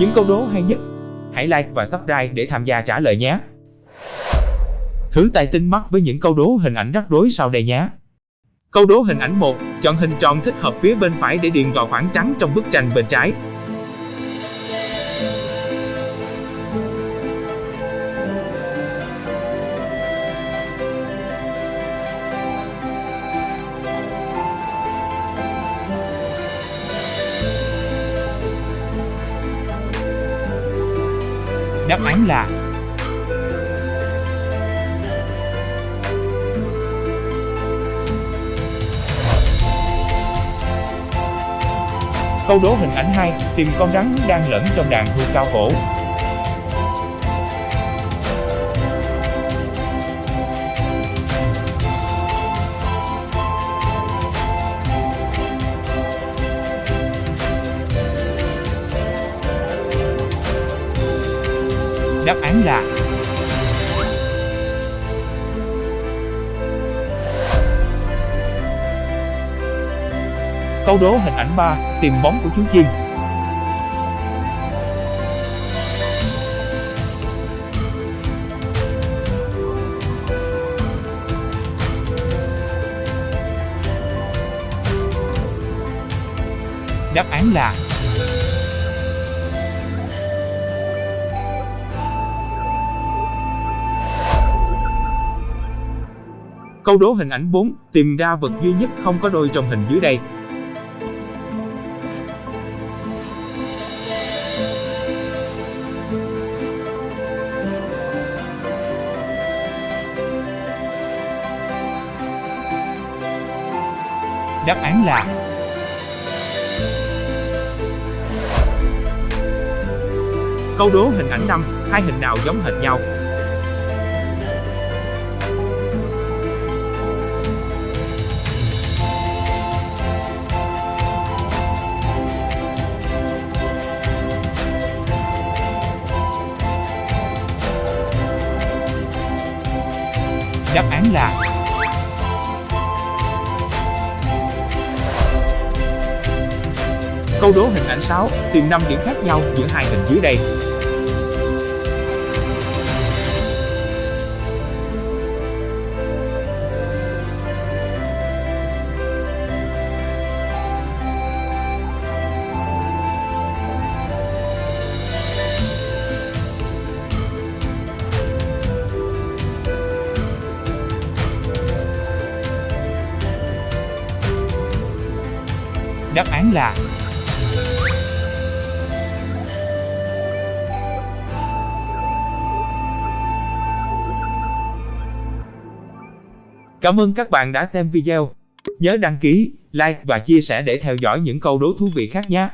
Những câu đố hay nhất, hãy like và subscribe để tham gia trả lời nhé. Thử tài tinh mắt với những câu đố hình ảnh rắc rối sau đây nhé. Câu đố hình ảnh 1, chọn hình tròn thích hợp phía bên phải để điền vào khoảng trắng trong bức tranh bên trái. Đáp án là Câu đố hình ảnh 2, tìm con rắn đang lẫn trong đàn hươu cao cổ. Đáp án là Câu đố hình ảnh 3, tìm bóng của chú chim. Đáp án là Câu đố hình ảnh 4, tìm ra vật duy nhất không có đôi trong hình dưới đây. Đáp án là Câu đố hình ảnh 5, hai hình nào giống hệt nhau? Đáp án là Câu đố hình ảnh 6, tìm 5 điểm khác nhau giữa hai hình dưới đây. Đáp án là Cảm ơn các bạn đã xem video. Nhớ đăng ký, like và chia sẻ để theo dõi những câu đố thú vị khác nhé.